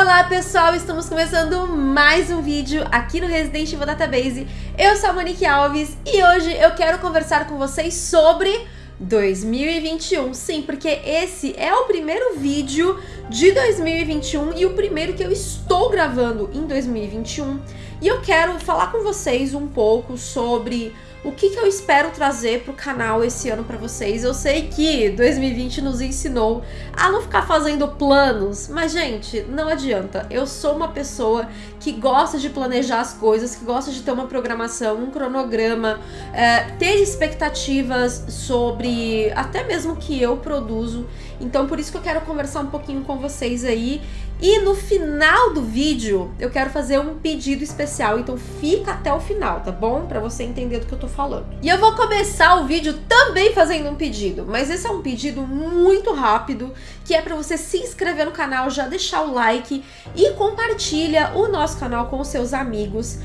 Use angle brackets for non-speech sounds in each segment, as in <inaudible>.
Olá pessoal, estamos começando mais um vídeo aqui no Resident Evil Database. Eu sou a Monique Alves e hoje eu quero conversar com vocês sobre 2021. Sim, porque esse é o primeiro vídeo de 2021 e o primeiro que eu estou gravando em 2021. E eu quero falar com vocês um pouco sobre o que, que eu espero trazer pro canal esse ano para vocês. Eu sei que 2020 nos ensinou a não ficar fazendo planos, mas gente, não adianta. Eu sou uma pessoa que gosta de planejar as coisas, que gosta de ter uma programação, um cronograma, é, ter expectativas sobre até mesmo o que eu produzo. Então por isso que eu quero conversar um pouquinho com vocês aí. E no final do vídeo eu quero fazer um pedido especial, então fica até o final, tá bom? Pra você entender do que eu tô falando. E eu vou começar o vídeo também fazendo um pedido, mas esse é um pedido muito rápido, que é pra você se inscrever no canal, já deixar o like e compartilha o nosso canal com os seus amigos.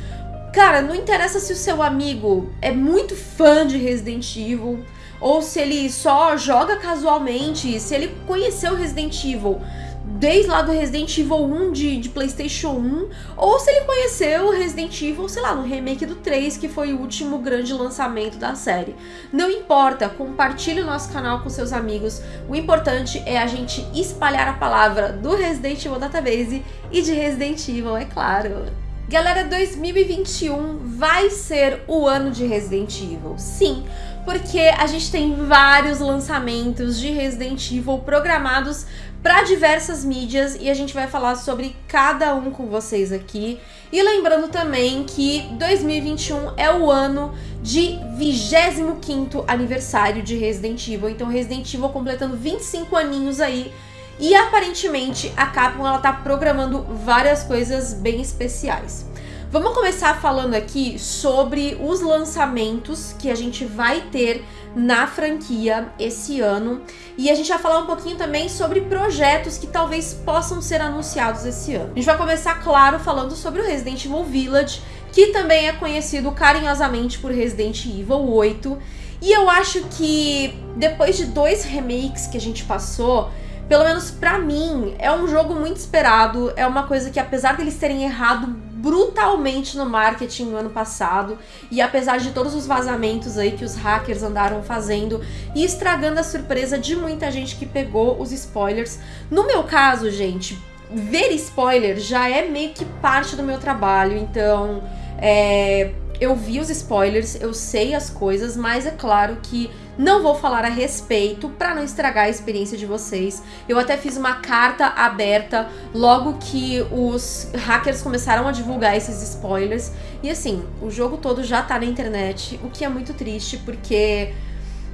Cara, não interessa se o seu amigo é muito fã de Resident Evil, ou se ele só joga casualmente, se ele conheceu Resident Evil desde lá do Resident Evil 1 de, de Playstation 1, ou se ele conheceu Resident Evil, sei lá, no remake do 3, que foi o último grande lançamento da série. Não importa, compartilhe o nosso canal com seus amigos, o importante é a gente espalhar a palavra do Resident Evil Database e de Resident Evil, é claro. Galera, 2021 vai ser o ano de Resident Evil, sim, porque a gente tem vários lançamentos de Resident Evil programados para diversas mídias e a gente vai falar sobre cada um com vocês aqui. E lembrando também que 2021 é o ano de 25º aniversário de Resident Evil, então Resident Evil completando 25 aninhos aí. E aparentemente a Capcom ela tá programando várias coisas bem especiais. Vamos começar falando aqui sobre os lançamentos que a gente vai ter na franquia esse ano. E a gente vai falar um pouquinho também sobre projetos que talvez possam ser anunciados esse ano. A gente vai começar, claro, falando sobre o Resident Evil Village, que também é conhecido carinhosamente por Resident Evil 8. E eu acho que depois de dois remakes que a gente passou, pelo menos pra mim, é um jogo muito esperado, é uma coisa que apesar deles terem errado brutalmente no marketing no ano passado e apesar de todos os vazamentos aí que os hackers andaram fazendo e estragando a surpresa de muita gente que pegou os spoilers. No meu caso, gente, ver spoiler já é meio que parte do meu trabalho, então é, eu vi os spoilers, eu sei as coisas, mas é claro que não vou falar a respeito para não estragar a experiência de vocês. Eu até fiz uma carta aberta logo que os hackers começaram a divulgar esses spoilers. E assim, o jogo todo já tá na internet, o que é muito triste porque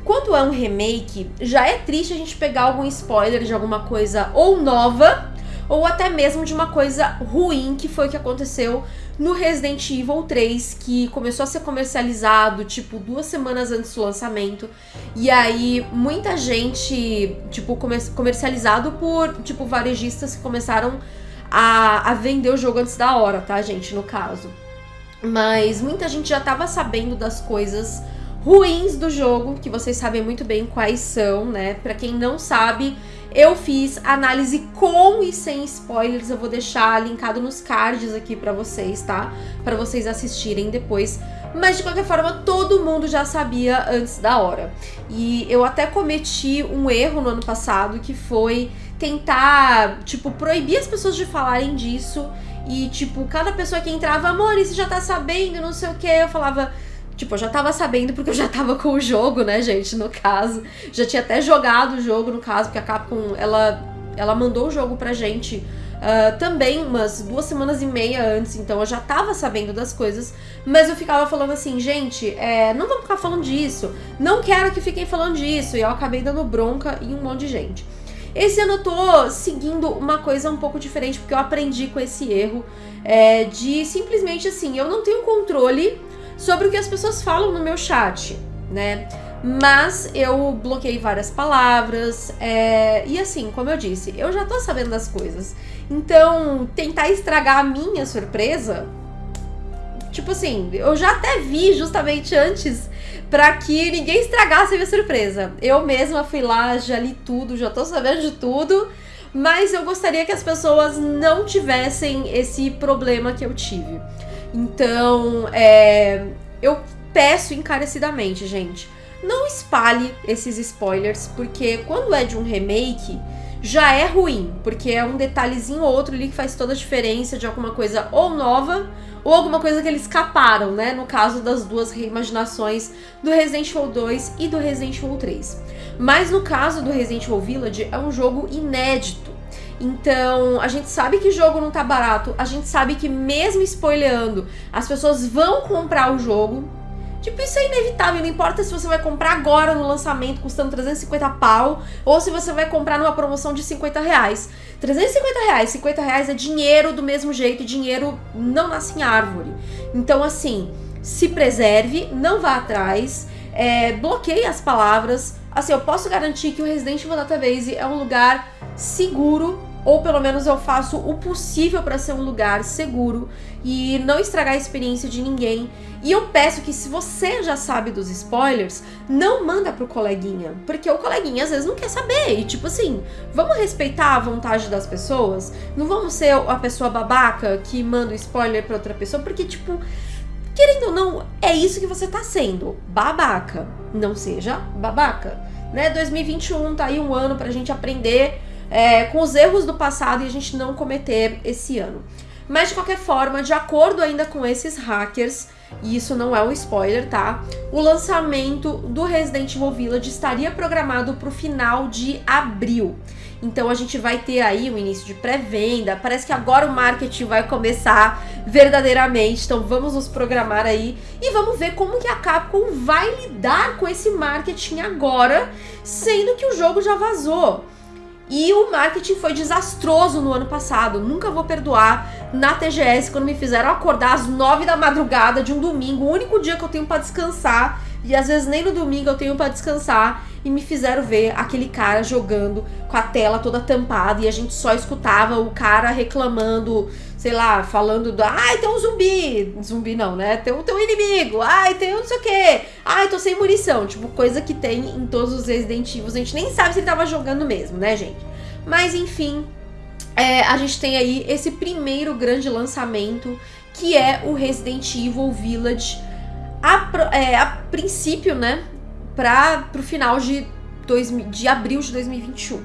quando é um remake, já é triste a gente pegar algum spoiler de alguma coisa ou nova ou até mesmo de uma coisa ruim que foi o que aconteceu no Resident Evil 3, que começou a ser comercializado, tipo, duas semanas antes do lançamento. E aí, muita gente, tipo, comercializado por, tipo, varejistas que começaram a, a vender o jogo antes da hora, tá, gente, no caso. Mas muita gente já tava sabendo das coisas ruins do jogo, que vocês sabem muito bem quais são, né? Pra quem não sabe, eu fiz análise com e sem spoilers, eu vou deixar linkado nos cards aqui pra vocês, tá? Pra vocês assistirem depois. Mas de qualquer forma, todo mundo já sabia antes da hora. E eu até cometi um erro no ano passado, que foi tentar, tipo, proibir as pessoas de falarem disso. E, tipo, cada pessoa que entrava, amor, você já tá sabendo, não sei o que, eu falava Tipo, eu já tava sabendo porque eu já tava com o jogo, né, gente, no caso. Já tinha até jogado o jogo, no caso, porque a Capcom, ela, ela mandou o jogo pra gente uh, também umas duas semanas e meia antes, então eu já tava sabendo das coisas, mas eu ficava falando assim, gente, é, não vamos ficar falando disso, não quero que fiquem falando disso, e eu acabei dando bronca em um monte de gente. Esse ano eu tô seguindo uma coisa um pouco diferente, porque eu aprendi com esse erro é, de simplesmente assim, eu não tenho controle sobre o que as pessoas falam no meu chat, né? Mas eu bloqueei várias palavras, é... e assim, como eu disse, eu já tô sabendo das coisas. Então, tentar estragar a minha surpresa, tipo assim, eu já até vi justamente antes para que ninguém estragasse a minha surpresa. Eu mesma fui lá, já li tudo, já tô sabendo de tudo, mas eu gostaria que as pessoas não tivessem esse problema que eu tive. Então, é, eu peço encarecidamente, gente, não espalhe esses spoilers, porque quando é de um remake, já é ruim, porque é um detalhezinho ou outro ali que faz toda a diferença de alguma coisa ou nova ou alguma coisa que eles escaparam, né? No caso das duas reimaginações do Resident Evil 2 e do Resident Evil 3. Mas no caso do Resident Evil Village, é um jogo inédito. Então, a gente sabe que jogo não tá barato, a gente sabe que mesmo spoileando, as pessoas vão comprar o jogo. Tipo, isso é inevitável, não importa se você vai comprar agora no lançamento custando 350 pau, ou se você vai comprar numa promoção de 50 reais. 350 reais, 50 reais é dinheiro do mesmo jeito, dinheiro não nasce em árvore. Então, assim, se preserve, não vá atrás, é, bloqueie as palavras. Assim, eu posso garantir que o Resident Evil Database é um lugar seguro ou pelo menos eu faço o possível para ser um lugar seguro e não estragar a experiência de ninguém. E eu peço que se você já sabe dos spoilers, não manda pro coleguinha, porque o coleguinha às vezes não quer saber. E tipo assim, vamos respeitar a vontade das pessoas? Não vamos ser a pessoa babaca que manda o spoiler para outra pessoa, porque tipo, querendo ou não, é isso que você tá sendo, babaca. Não seja babaca, né? 2021 tá aí um ano pra gente aprender é, com os erros do passado e a gente não cometer esse ano. Mas de qualquer forma, de acordo ainda com esses hackers, e isso não é um spoiler, tá? O lançamento do Resident Evil Village estaria programado para o final de abril. Então a gente vai ter aí o início de pré-venda. Parece que agora o marketing vai começar verdadeiramente. Então vamos nos programar aí e vamos ver como que a Capcom vai lidar com esse marketing agora, sendo que o jogo já vazou. E o marketing foi desastroso no ano passado. Nunca vou perdoar na TGS quando me fizeram acordar às nove da madrugada de um domingo, o único dia que eu tenho para descansar. E às vezes nem no domingo eu tenho para descansar. E me fizeram ver aquele cara jogando com a tela toda tampada e a gente só escutava o cara reclamando, sei lá, falando do. Ai, tem um zumbi! Zumbi não, né? Tem um, tem um inimigo! Ai, tem um não sei o quê! Ai, tô sem munição! Tipo, coisa que tem em todos os Resident Evil. A gente nem sabe se ele tava jogando mesmo, né, gente? Mas enfim, é, a gente tem aí esse primeiro grande lançamento que é o Resident Evil Village. A, é, a princípio, né? Pra, pro final de, dois, de abril de 2021.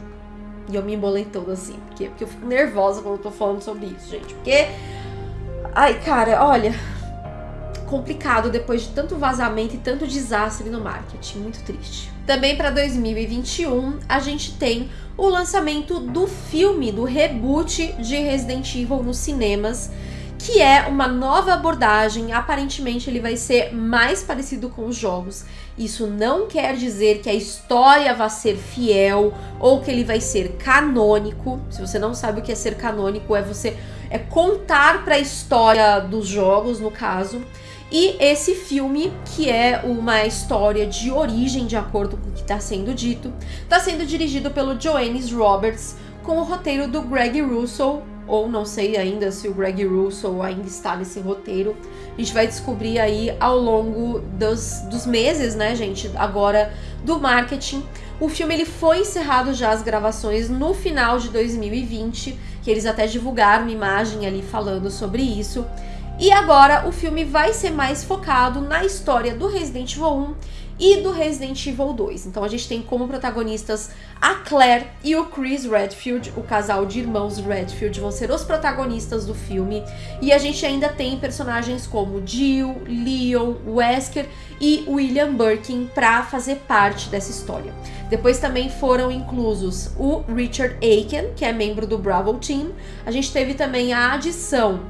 E eu me embolei toda assim. Porque, porque eu fico nervosa quando eu tô falando sobre isso, gente. Porque. Ai, cara, olha. Complicado depois de tanto vazamento e tanto desastre no marketing. Muito triste. Também para 2021, a gente tem o lançamento do filme, do reboot de Resident Evil nos cinemas, que é uma nova abordagem. Aparentemente, ele vai ser mais parecido com os jogos. Isso não quer dizer que a história vai ser fiel ou que ele vai ser canônico. Se você não sabe o que é ser canônico, é você é contar para a história dos jogos, no caso. E esse filme, que é uma história de origem, de acordo com o que está sendo dito, está sendo dirigido pelo Joannis Roberts, com o roteiro do Greg Russell, ou não sei ainda se o Greg Russell ainda está nesse roteiro. A gente vai descobrir aí ao longo dos, dos meses, né, gente, agora do marketing. O filme ele foi encerrado já as gravações no final de 2020, que eles até divulgaram uma imagem ali falando sobre isso. E agora o filme vai ser mais focado na história do Resident Evil 1 e do Resident Evil 2. Então a gente tem como protagonistas a Claire e o Chris Redfield, o casal de irmãos Redfield vão ser os protagonistas do filme. E a gente ainda tem personagens como Jill, Leon, Wesker e William Birkin para fazer parte dessa história. Depois também foram inclusos o Richard Aiken, que é membro do Bravo Team. A gente teve também a adição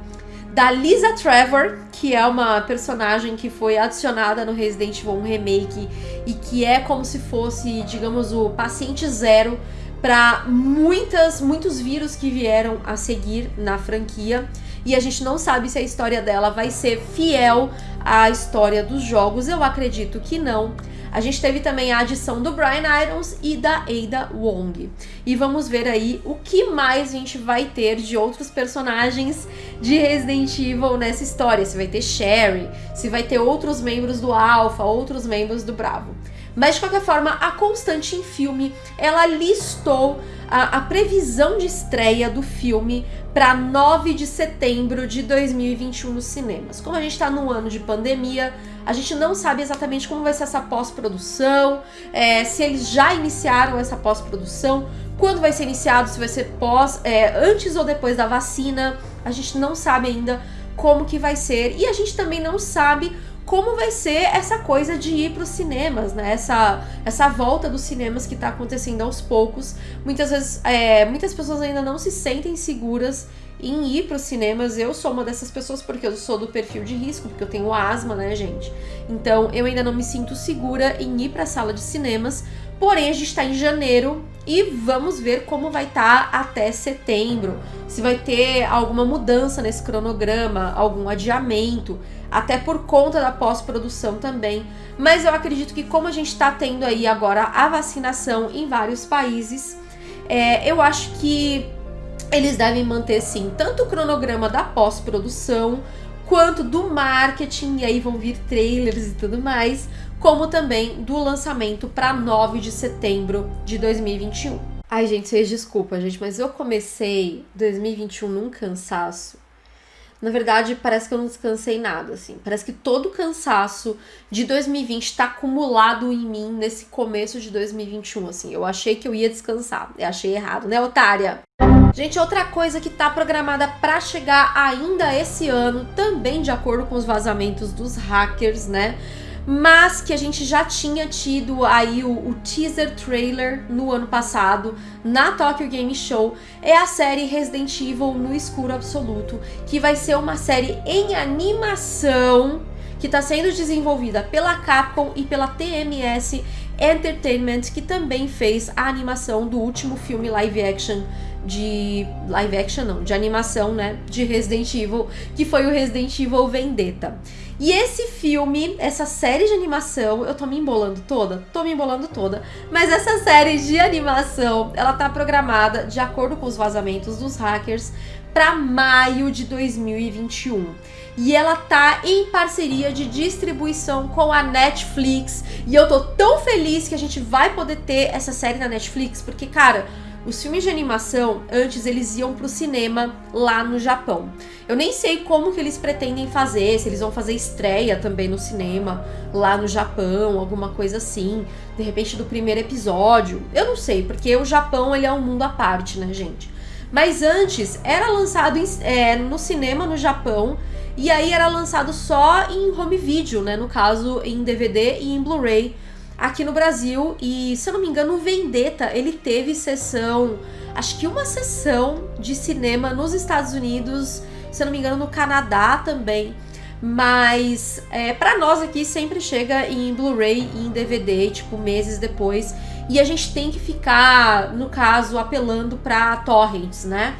da Lisa Trevor, que é uma personagem que foi adicionada no Resident Evil 1 Remake e que é como se fosse, digamos, o paciente zero para muitas muitos vírus que vieram a seguir na franquia. E a gente não sabe se a história dela vai ser fiel à história dos jogos. Eu acredito que não. A gente teve também a adição do Brian Irons e da Ada Wong. E vamos ver aí o que mais a gente vai ter de outros personagens de Resident Evil nessa história. Se vai ter Sherry, se vai ter outros membros do Alpha, outros membros do Bravo. Mas de qualquer forma, a Constante em Filme, ela listou a, a previsão de estreia do filme para 9 de setembro de 2021 nos cinemas. Como a gente está no ano de pandemia, a gente não sabe exatamente como vai ser essa pós-produção, é, se eles já iniciaram essa pós-produção, quando vai ser iniciado, se vai ser pós, é, antes ou depois da vacina. A gente não sabe ainda como que vai ser e a gente também não sabe como vai ser essa coisa de ir para os cinemas, né? Essa, essa volta dos cinemas que está acontecendo aos poucos. Muitas vezes, é, muitas pessoas ainda não se sentem seguras em ir para os cinemas. Eu sou uma dessas pessoas porque eu sou do perfil de risco, porque eu tenho asma, né, gente? Então eu ainda não me sinto segura em ir para a sala de cinemas. Porém, a gente está em janeiro e vamos ver como vai estar tá até setembro. Se vai ter alguma mudança nesse cronograma, algum adiamento até por conta da pós-produção também. Mas eu acredito que como a gente está tendo aí agora a vacinação em vários países, é, eu acho que eles devem manter sim tanto o cronograma da pós-produção quanto do marketing, e aí vão vir trailers e tudo mais, como também do lançamento para 9 de setembro de 2021. Ai, gente, vocês desculpa, gente, mas eu comecei 2021 num cansaço na verdade, parece que eu não descansei nada, assim. Parece que todo o cansaço de 2020 tá acumulado em mim nesse começo de 2021, assim. Eu achei que eu ia descansar. Eu achei errado, né, otária? Gente, outra coisa que tá programada para chegar ainda esse ano, também de acordo com os vazamentos dos hackers, né? Mas que a gente já tinha tido aí o, o, teaser trailer no ano passado na Tokyo Game Show, é a série Resident Evil no escuro absoluto, que vai ser uma série em animação que está sendo desenvolvida pela Capcom e pela TMS Entertainment, que também fez a animação do último filme live action de live action não, de animação, né, de Resident Evil, que foi o Resident Evil Vendetta. E esse filme, essa série de animação, eu tô me embolando toda? Tô me embolando toda. Mas essa série de animação, ela tá programada, de acordo com os vazamentos dos hackers, para maio de 2021. E ela tá em parceria de distribuição com a Netflix. E eu tô tão feliz que a gente vai poder ter essa série na Netflix, porque, cara, os filmes de animação, antes eles iam pro cinema lá no Japão. Eu nem sei como que eles pretendem fazer, se eles vão fazer estreia também no cinema lá no Japão, alguma coisa assim, de repente do primeiro episódio. Eu não sei, porque o Japão ele é um mundo à parte, né, gente? Mas antes era lançado em, é, no cinema no Japão e aí era lançado só em home video, né? No caso, em DVD e em Blu-ray aqui no Brasil. E, se eu não me engano, o Vendetta, ele teve sessão, acho que uma sessão de cinema nos Estados Unidos, se eu não me engano, no Canadá também. Mas é, para nós aqui sempre chega em Blu-ray e em DVD, tipo, meses depois. E a gente tem que ficar, no caso, apelando para torrents, né?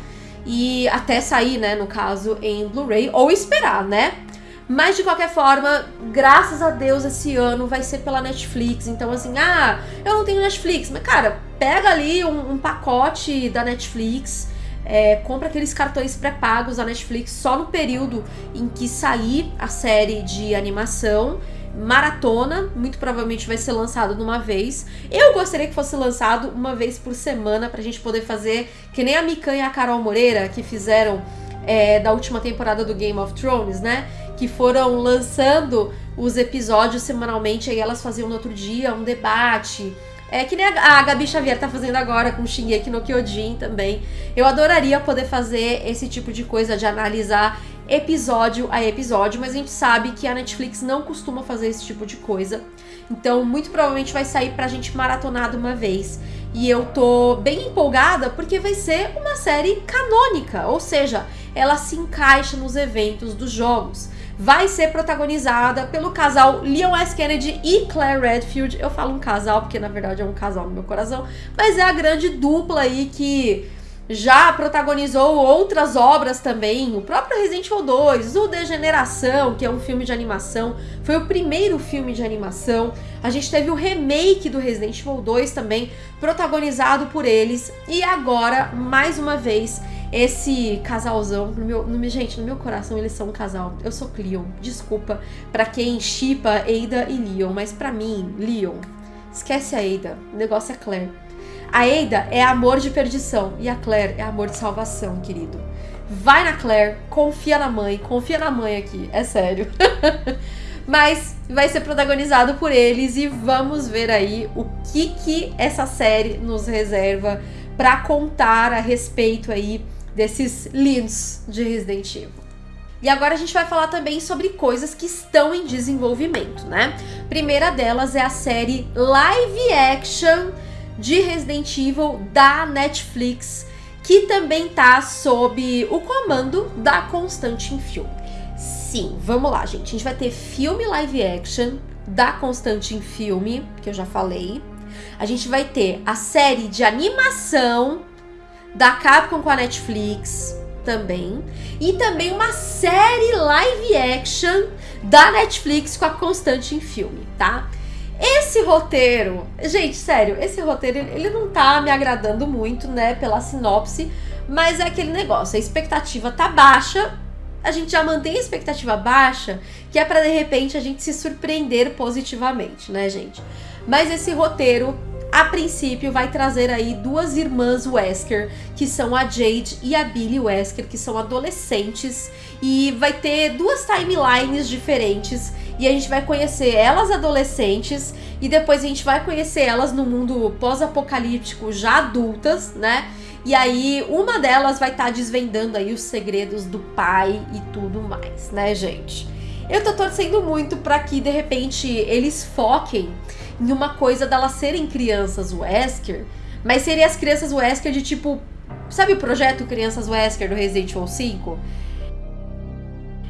E até sair, né, no caso, em Blu-ray, ou esperar, né? Mas de qualquer forma, graças a Deus, esse ano vai ser pela Netflix. Então, assim, ah, eu não tenho Netflix. Mas, cara, pega ali um, um pacote da Netflix. É, compra aqueles cartões pré-pagos da Netflix só no período em que sair a série de animação maratona, muito provavelmente vai ser lançado numa vez. Eu gostaria que fosse lançado uma vez por semana pra gente poder fazer que nem a Mikan e a Carol Moreira que fizeram é, da última temporada do Game of Thrones, né? Que foram lançando os episódios semanalmente, aí elas faziam no outro dia um debate. É que nem a, Gabi Xavier tá fazendo agora com Shingeki no Kyojin também. Eu adoraria poder fazer esse tipo de coisa, de analisar episódio a episódio, mas a gente sabe que a Netflix não costuma fazer esse tipo de coisa. Então, muito provavelmente vai sair pra gente maratonar de uma vez. E eu tô bem empolgada porque vai ser uma série canônica, ou seja, ela se encaixa nos eventos dos jogos. Vai ser protagonizada pelo casal Leon S. Kennedy e Claire Redfield. Eu falo um casal porque na verdade é um casal no meu coração, mas é a grande dupla aí que já protagonizou outras obras também, o próprio Resident Evil 2, o Degeneração, que é um filme de animação, foi o primeiro filme de animação. A gente teve o remake do Resident Evil 2 também, protagonizado por eles. E agora, mais uma vez, esse casalzão, no meu, no, gente, no meu coração eles são um casal. Eu sou Cleon, desculpa para quem chipa Ada e Leon, mas para mim, Leon Esquece a Ada. O negócio é Claire. A Ada é amor de perdição e a Claire é amor de salvação, querido. Vai na Claire, confia na mãe, confia na mãe aqui, é sério. <laughs> Mas vai ser protagonizado por eles e vamos ver aí o que que essa série nos reserva para contar a respeito aí desses lindos de Resident Evil. E agora a gente vai falar também sobre coisas que estão em desenvolvimento, né? Primeira delas é a série live action de Resident Evil da Netflix, que também tá sob o comando da Constantin Film. Sim, vamos lá, gente. A gente vai ter filme live action da Constantin Film, que eu já falei. A gente vai ter a série de animação da Capcom com a Netflix também. E também uma série live action da Netflix com a Constante em filme, tá? Esse roteiro, gente, sério, esse roteiro ele não tá me agradando muito, né, pela sinopse, mas é aquele negócio, a expectativa tá baixa, a gente já mantém a expectativa baixa, que é para de repente a gente se surpreender positivamente, né, gente? Mas esse roteiro a princípio vai trazer aí duas irmãs Wesker, que são a Jade e a Billy Wesker, que são adolescentes, e vai ter duas timelines diferentes, e a gente vai conhecer elas adolescentes, e depois a gente vai conhecer elas no mundo pós-apocalíptico já adultas, né? E aí uma delas vai estar tá desvendando aí os segredos do pai e tudo mais, né, gente? Eu tô torcendo muito para que de repente eles foquem em uma coisa delas serem crianças Wesker, mas serem as crianças Wesker de tipo. Sabe o projeto Crianças Wesker do Resident Evil 5?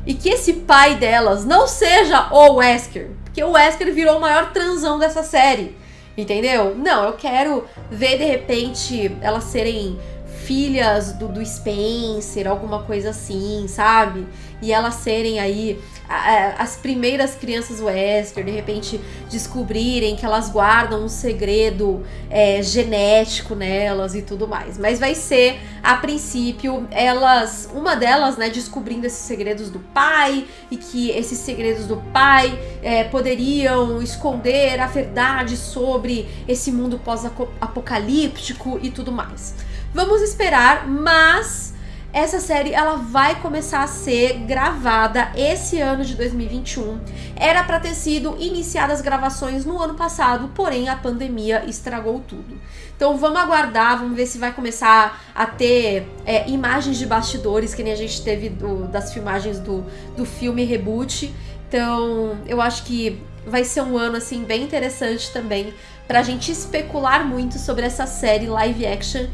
E que esse pai delas não seja o Wesker, porque o Wesker virou o maior transão dessa série. Entendeu? Não, eu quero ver de repente elas serem filhas do, do Spencer, alguma coisa assim, sabe? E elas serem aí as primeiras crianças Wesker, de repente descobrirem que elas guardam um segredo é, genético nelas e tudo mais. Mas vai ser, a princípio, elas, uma delas, né, descobrindo esses segredos do pai e que esses segredos do pai é, poderiam esconder a verdade sobre esse mundo pós-apocalíptico e tudo mais. Vamos esperar, mas essa série ela vai começar a ser gravada esse ano de 2021. Era para ter sido iniciadas as gravações no ano passado, porém a pandemia estragou tudo. Então vamos aguardar, vamos ver se vai começar a ter é, imagens de bastidores, que nem a gente teve do, das filmagens do, do filme Reboot. Então eu acho que vai ser um ano assim bem interessante também pra gente especular muito sobre essa série live action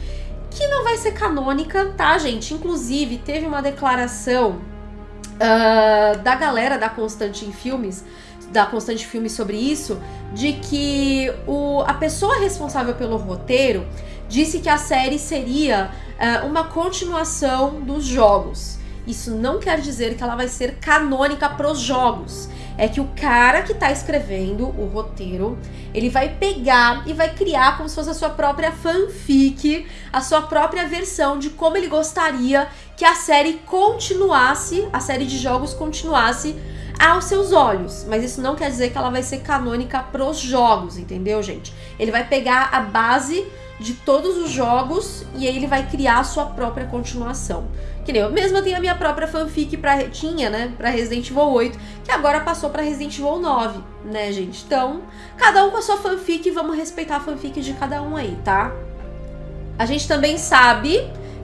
que não vai ser canônica, tá, gente? Inclusive, teve uma declaração uh, da galera da Constante em Filmes, da Constante Filmes sobre isso, de que o, a pessoa responsável pelo roteiro disse que a série seria uh, uma continuação dos jogos. Isso não quer dizer que ela vai ser canônica pros jogos é que o cara que tá escrevendo o roteiro, ele vai pegar e vai criar como se fosse a sua própria fanfic, a sua própria versão de como ele gostaria que a série continuasse, a série de jogos continuasse aos seus olhos. Mas isso não quer dizer que ela vai ser canônica pros jogos, entendeu, gente? Ele vai pegar a base de todos os jogos e aí ele vai criar a sua própria continuação. Que nem eu mesma tenho a minha própria fanfic pra, tinha, né, pra Resident Evil 8, que agora passou pra Resident Evil 9, né, gente? Então, cada um com a sua fanfic, vamos respeitar a fanfic de cada um aí, tá? A gente também sabe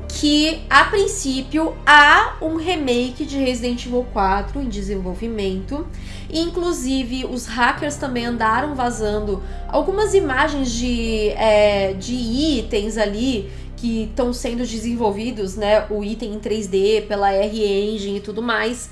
que, a princípio, há um remake de Resident Evil 4 em desenvolvimento. Inclusive, os hackers também andaram vazando algumas imagens de, é, de itens ali que estão sendo desenvolvidos, né? O item em 3D pela R-Engine e tudo mais.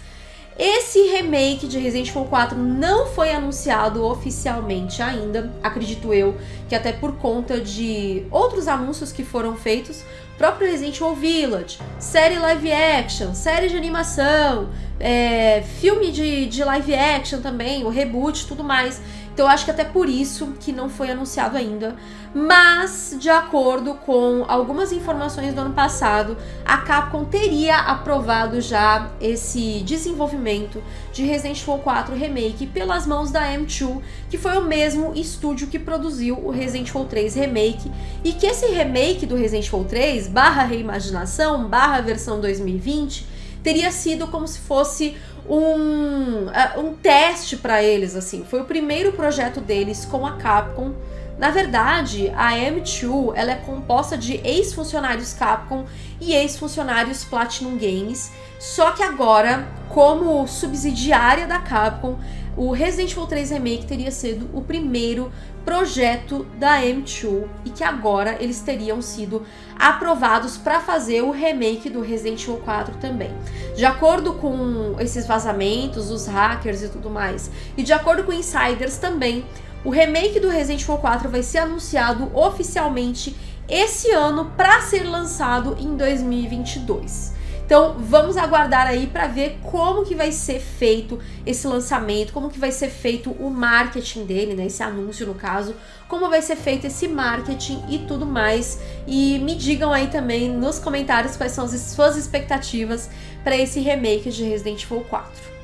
Esse remake de Resident Evil 4 não foi anunciado oficialmente ainda, acredito eu, que até por conta de outros anúncios que foram feitos, próprio Resident Evil Village, série live action, série de animação, é, filme de, de live action também, o reboot e tudo mais, Então eu acho que até por isso que não foi anunciado ainda. Mas, de acordo com algumas informações do ano passado, a Capcom teria aprovado já esse desenvolvimento de Resident Evil 4 Remake pelas mãos da M2, que foi o mesmo estúdio que produziu o Resident Evil 3 Remake, e que esse remake do Resident Evil 3, barra reimaginação, barra versão 2020, teria sido como se fosse um, uh, um teste para eles, assim. Foi o primeiro projeto deles com a Capcom. Na verdade, a M2 ela é composta de ex-funcionários Capcom e ex-funcionários Platinum Games, só que agora, como subsidiária da Capcom, o Resident Evil 3 Remake teria sido o primeiro projeto da M2 e que agora eles teriam sido aprovados para fazer o remake do Resident Evil 4 também. De acordo com esses vazamentos, os hackers e tudo mais, e de acordo com insiders também, o remake do Resident Evil 4 vai ser anunciado oficialmente esse ano para ser lançado em 2022. Então vamos aguardar aí para ver como que vai ser feito esse lançamento, como que vai ser feito o marketing dele, né, esse anúncio no caso, como vai ser feito esse marketing e tudo mais. E me digam aí também nos comentários quais são as suas expectativas para esse remake de Resident Evil 4.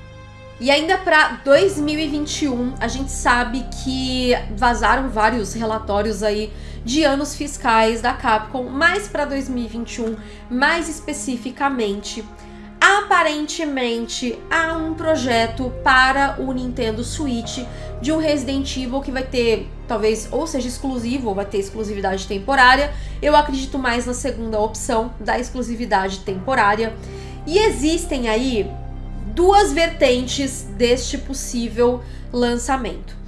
E ainda para 2021, a gente sabe que vazaram vários relatórios aí de anos fiscais da Capcom, mas para 2021, mais especificamente, aparentemente há um projeto para o Nintendo Switch de um Resident Evil que vai ter, talvez, ou seja exclusivo, ou vai ter exclusividade temporária. Eu acredito mais na segunda opção da exclusividade temporária. E existem aí duas vertentes deste possível lançamento.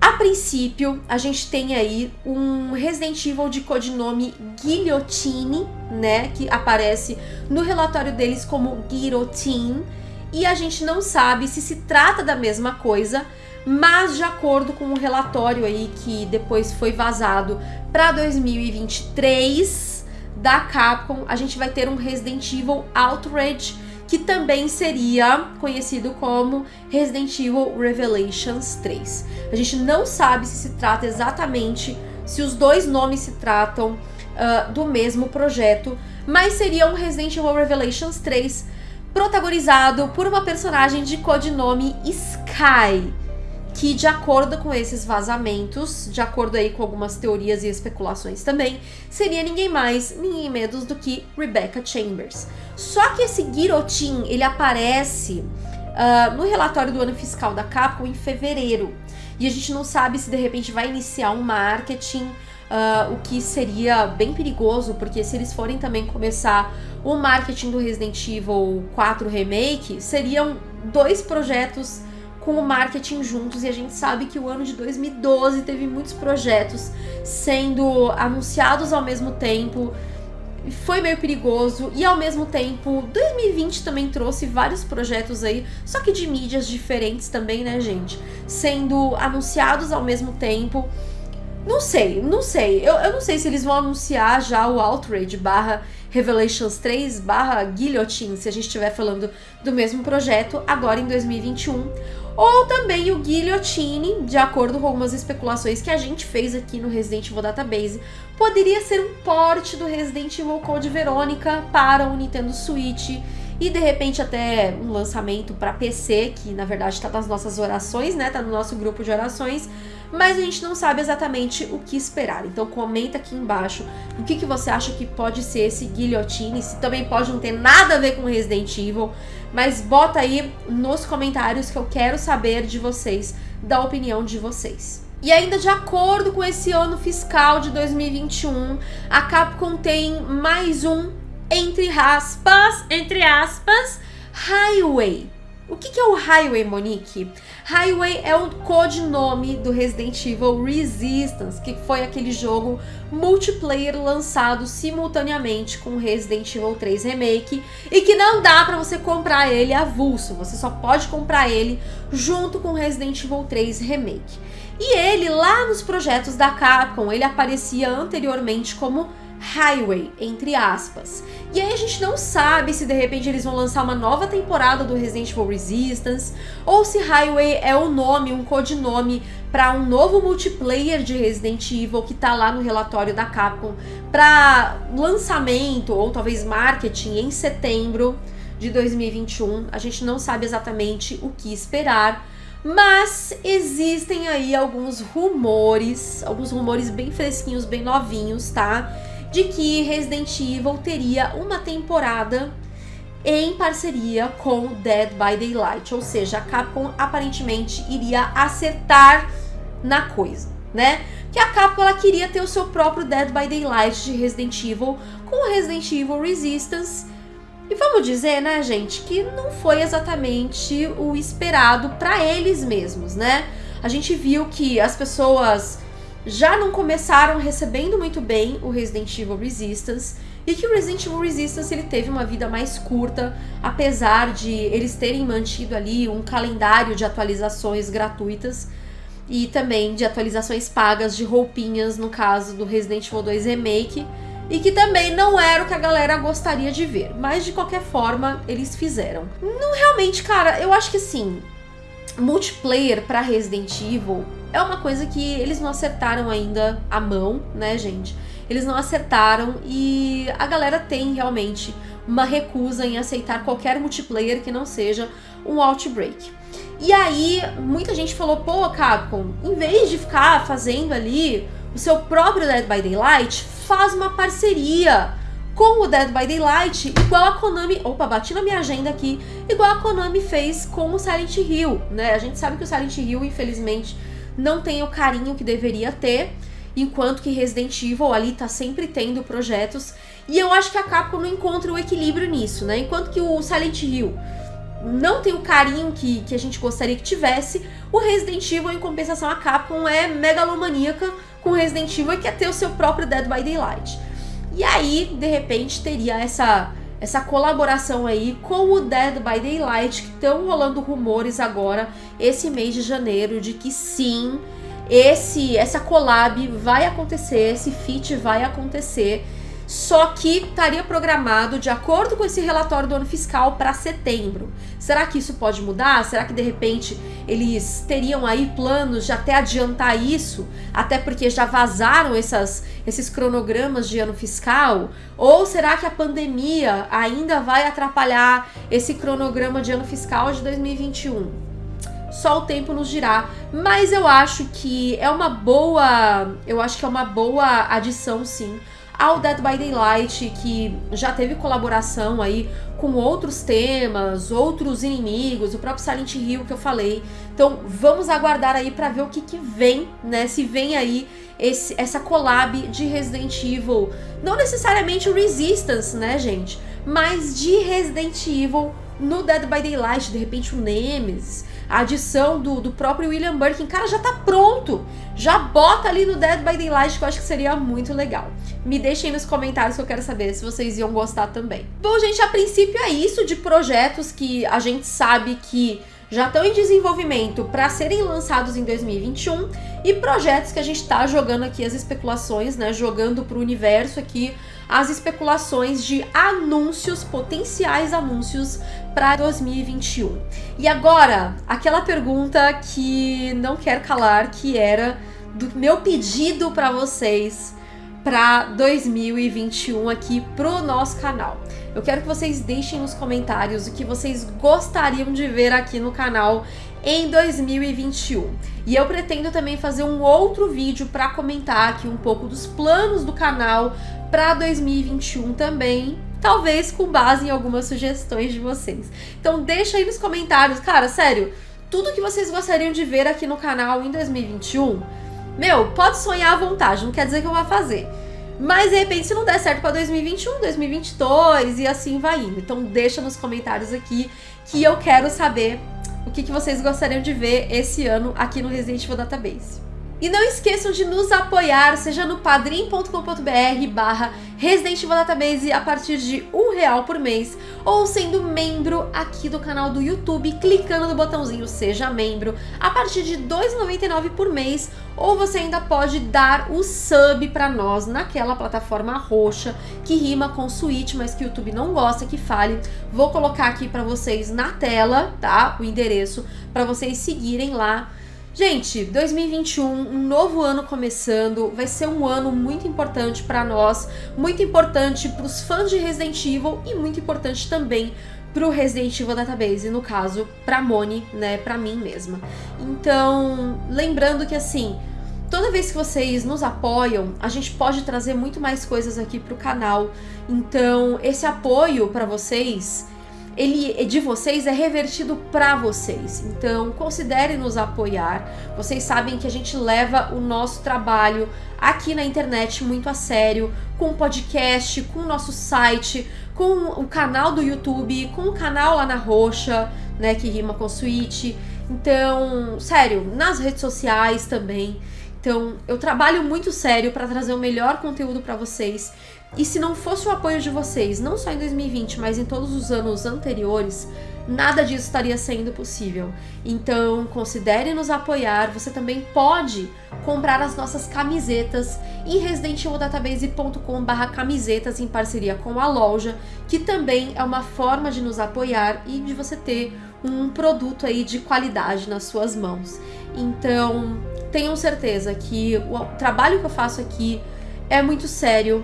A princípio, a gente tem aí um Resident Evil de codinome Guillotine, né, que aparece no relatório deles como Guillotine, e a gente não sabe se se trata da mesma coisa, mas de acordo com o um relatório aí que depois foi vazado para 2023 da Capcom, a gente vai ter um Resident Evil Outrage que também seria conhecido como Resident Evil Revelations 3. A gente não sabe se se trata exatamente, se os dois nomes se tratam uh, do mesmo projeto, mas seria um Resident Evil Revelations 3 protagonizado por uma personagem de codinome Sky, que de acordo com esses vazamentos, de acordo aí com algumas teorias e especulações também, seria ninguém mais, ninguém menos do que Rebecca Chambers. Só que esse guillotine, ele aparece uh, no relatório do ano fiscal da Capcom em fevereiro. E a gente não sabe se de repente vai iniciar um marketing, uh, o que seria bem perigoso, porque se eles forem também começar o marketing do Resident Evil 4 Remake, seriam dois projetos com o marketing juntos e a gente sabe que o ano de 2012 teve muitos projetos sendo anunciados ao mesmo tempo. Foi meio perigoso e ao mesmo tempo 2020 também trouxe vários projetos aí, só que de mídias diferentes também, né, gente? Sendo anunciados ao mesmo tempo. Não sei, não sei. Eu, eu não sei se eles vão anunciar já o Outrage barra Revelations 3 barra Guillotine, se a gente estiver falando do mesmo projeto, agora em 2021 ou também o Guillotine, de acordo com algumas especulações que a gente fez aqui no Resident Evil Database, poderia ser um porte do Resident Evil Code Verônica para o Nintendo Switch e de repente até um lançamento para PC, que na verdade está nas nossas orações, né? Tá no nosso grupo de orações, mas a gente não sabe exatamente o que esperar. Então comenta aqui embaixo o que, que você acha que pode ser esse Guillotine, se também pode não ter nada a ver com Resident Evil, mas bota aí nos comentários que eu quero saber de vocês, da opinião de vocês. E ainda de acordo com esse ano fiscal de 2021, a Capcom tem mais um, entre aspas, entre aspas, Highway o que, que é o Highway, Monique? Highway é o codinome do Resident Evil Resistance, que foi aquele jogo multiplayer lançado simultaneamente com Resident Evil 3 Remake e que não dá para você comprar ele avulso, você só pode comprar ele junto com Resident Evil 3 Remake. E ele, lá nos projetos da Capcom, ele aparecia anteriormente como Highway, entre aspas. E aí a gente não sabe se de repente eles vão lançar uma nova temporada do Resident Evil Resistance, ou se Highway é o nome, um codinome para um novo multiplayer de Resident Evil que tá lá no relatório da Capcom para lançamento ou talvez marketing em setembro de 2021. A gente não sabe exatamente o que esperar, mas existem aí alguns rumores, alguns rumores bem fresquinhos, bem novinhos, tá? De que Resident Evil teria uma temporada em parceria com Dead by Daylight, ou seja, a Capcom aparentemente iria acertar na coisa, né? Que a Capcom ela queria ter o seu próprio Dead by Daylight de Resident Evil com Resident Evil Resistance e vamos dizer, né, gente, que não foi exatamente o esperado para eles mesmos, né? A gente viu que as pessoas já não começaram recebendo muito bem o Resident Evil Resistance e que o Resident Evil Resistance ele teve uma vida mais curta, apesar de eles terem mantido ali um calendário de atualizações gratuitas e também de atualizações pagas de roupinhas, no caso do Resident Evil 2 Remake, e que também não era o que a galera gostaria de ver. Mas de qualquer forma, eles fizeram. Não realmente, cara, eu acho que assim, multiplayer para Resident Evil é uma coisa que eles não acertaram ainda a mão, né, gente? Eles não acertaram e a galera tem realmente uma recusa em aceitar qualquer multiplayer que não seja um Outbreak. E aí, muita gente falou, pô, Capcom, em vez de ficar fazendo ali o seu próprio Dead by Daylight, faz uma parceria com o Dead by Daylight, igual a Konami... Opa, bati na minha agenda aqui. Igual a Konami fez com o Silent Hill, né? A gente sabe que o Silent Hill, infelizmente, não tem o carinho que deveria ter, enquanto que Resident Evil ali tá sempre tendo projetos. E eu acho que a Capcom não encontra o equilíbrio nisso, né? Enquanto que o Silent Hill não tem o carinho que, que a gente gostaria que tivesse, o Resident Evil, em compensação, a Capcom é megalomaníaca com Resident Evil e quer ter o seu próprio Dead by Daylight. E aí, de repente, teria essa, essa colaboração aí com o Dead by Daylight, que estão rolando rumores agora, esse mês de janeiro, de que sim, esse essa collab vai acontecer, esse feat vai acontecer só que estaria programado de acordo com esse relatório do ano fiscal para setembro. Será que isso pode mudar? Será que de repente eles teriam aí planos de até adiantar isso? Até porque já vazaram essas, esses cronogramas de ano fiscal? Ou será que a pandemia ainda vai atrapalhar esse cronograma de ano fiscal de 2021? Só o tempo nos dirá, mas eu acho que é uma boa, eu acho que é uma boa adição sim ao Dead by Daylight, que já teve colaboração aí com outros temas, outros inimigos, o próprio Silent Hill que eu falei. Então vamos aguardar aí para ver o que, que vem, né? Se vem aí esse, essa collab de Resident Evil, não necessariamente Resistance, né, gente? Mas de Resident Evil no Dead by Daylight, de repente o Nemesis, a adição do, do próprio William Birkin, cara, já tá pronto. Já bota ali no Dead by Daylight que eu acho que seria muito legal. Me deixem nos comentários que eu quero saber se vocês iam gostar também. Bom, gente, a princípio é isso de projetos que a gente sabe que já estão em desenvolvimento para serem lançados em 2021 e projetos que a gente está jogando aqui as especulações, né, jogando para o universo aqui as especulações de anúncios, potenciais anúncios para 2021. E agora, aquela pergunta que não quer calar, que era do meu pedido para vocês para 2021 aqui pro nosso canal. Eu quero que vocês deixem nos comentários o que vocês gostariam de ver aqui no canal em 2021. E eu pretendo também fazer um outro vídeo para comentar aqui um pouco dos planos do canal para 2021 também, talvez com base em algumas sugestões de vocês. Então deixa aí nos comentários, cara, sério, tudo que vocês gostariam de ver aqui no canal em 2021, meu, pode sonhar à vontade, não quer dizer que eu vou fazer. Mas de repente, se não der certo para 2021, 2022 e assim vai indo. Então deixa nos comentários aqui que eu quero saber o que, que vocês gostariam de ver esse ano aqui no Resident Evil Database. E não esqueçam de nos apoiar, seja no padrim.com.br barra Resident Evil Database a partir de um real por mês, ou sendo membro aqui do canal do YouTube, clicando no botãozinho Seja Membro, a partir de R$ 2,99 por mês, ou você ainda pode dar o sub para nós naquela plataforma roxa que rima com Switch, mas que o YouTube não gosta que fale. Vou colocar aqui para vocês na tela, tá? O endereço para vocês seguirem lá Gente, 2021, um novo ano começando, vai ser um ano muito importante para nós, muito importante para os fãs de Resident Evil e muito importante também para o Resident Evil Database, no caso, para Moni, né, para mim mesma. Então, lembrando que assim, toda vez que vocês nos apoiam, a gente pode trazer muito mais coisas aqui para o canal. Então, esse apoio para vocês ele de vocês é revertido para vocês. Então, considerem nos apoiar. Vocês sabem que a gente leva o nosso trabalho aqui na internet muito a sério, com o podcast, com o nosso site, com o canal do YouTube, com o canal lá na Roxa, né, que rima com Switch. Então, sério, nas redes sociais também. Então, eu trabalho muito sério para trazer o melhor conteúdo para vocês. E se não fosse o apoio de vocês, não só em 2020, mas em todos os anos anteriores, nada disso estaria sendo possível. Então, considere nos apoiar. Você também pode comprar as nossas camisetas em residentevildatabase.com/camisetas em parceria com a loja, que também é uma forma de nos apoiar e de você ter um produto aí de qualidade nas suas mãos. Então, tenham certeza que o trabalho que eu faço aqui é muito sério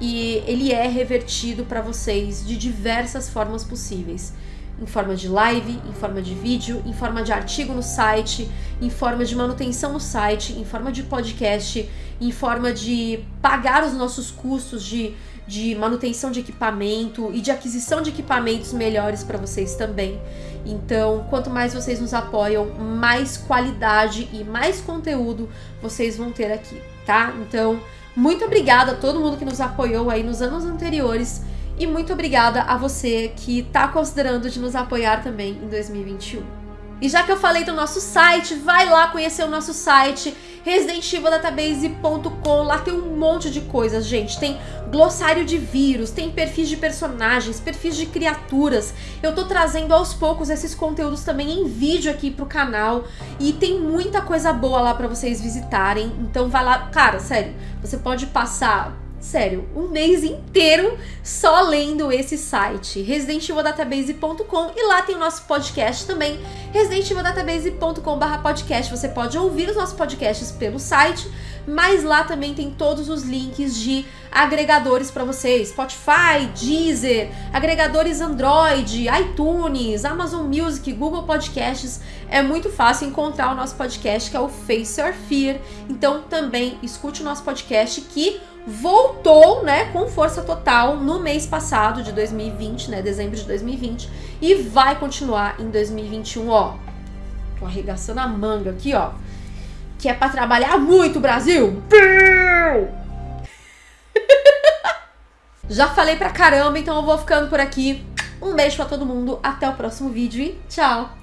e ele é revertido para vocês de diversas formas possíveis. Em forma de live, em forma de vídeo, em forma de artigo no site, em forma de manutenção no site, em forma de podcast, em forma de pagar os nossos custos de, de manutenção de equipamento e de aquisição de equipamentos melhores para vocês também. Então, quanto mais vocês nos apoiam, mais qualidade e mais conteúdo vocês vão ter aqui, tá? Então, muito obrigada a todo mundo que nos apoiou aí nos anos anteriores e muito obrigada a você que está considerando de nos apoiar também em 2021. E já que eu falei do nosso site, vai lá conhecer o nosso site residentivildatabase.com. Lá tem um monte de coisas, gente. Tem glossário de vírus, tem perfis de personagens, perfis de criaturas. Eu tô trazendo aos poucos esses conteúdos também em vídeo aqui pro canal e tem muita coisa boa lá para vocês visitarem. Então vai lá, cara, sério, você pode passar sério, um mês inteiro só lendo esse site, residentivildatabase.com e lá tem o nosso podcast também, residentivildatabase.com.br podcast. Você pode ouvir os nossos podcasts pelo site, mas lá também tem todos os links de agregadores para vocês, Spotify, Deezer, agregadores Android, iTunes, Amazon Music, Google Podcasts. É muito fácil encontrar o nosso podcast que é o Face Your Fear. Então também escute o nosso podcast que voltou, né, com força total no mês passado de 2020, né, dezembro de 2020, e vai continuar em 2021, ó. Tô arregaçando a manga aqui, ó. Que é para trabalhar muito, Brasil. <laughs> Já falei pra caramba, então eu vou ficando por aqui. Um beijo pra todo mundo, até o próximo vídeo e tchau!